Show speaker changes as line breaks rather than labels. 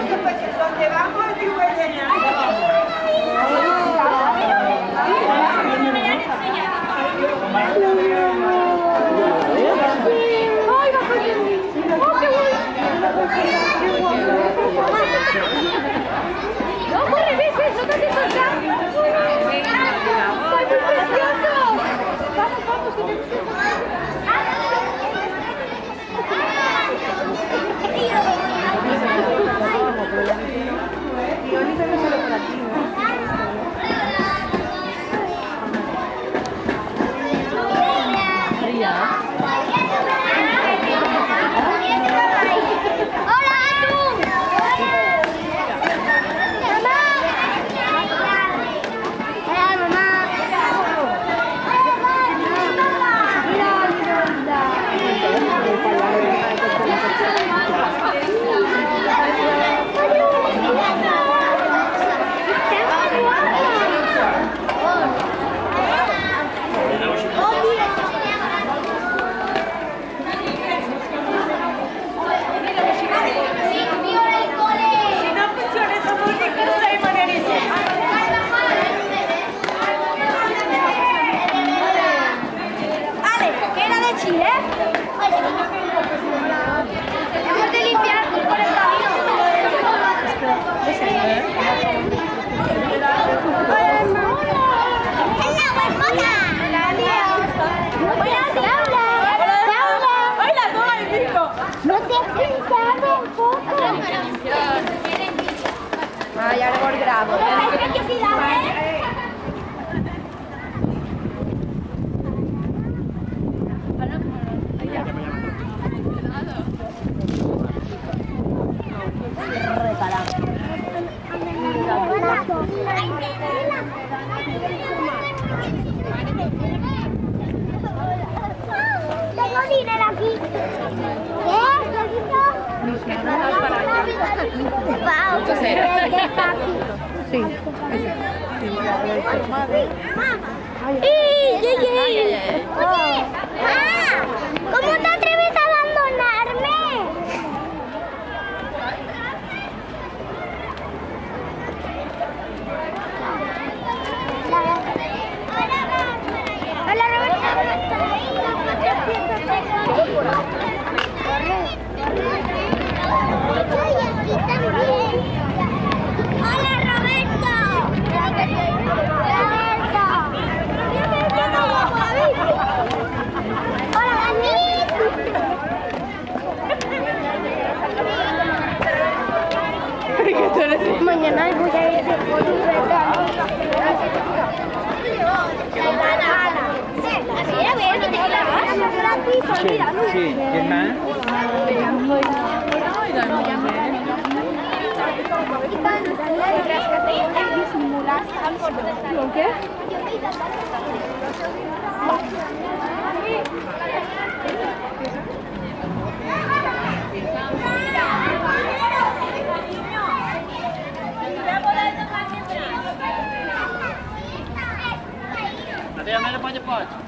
mucho, pues donde vamos, 8 Sí. chuyển Ada yang mana cepat-cepat?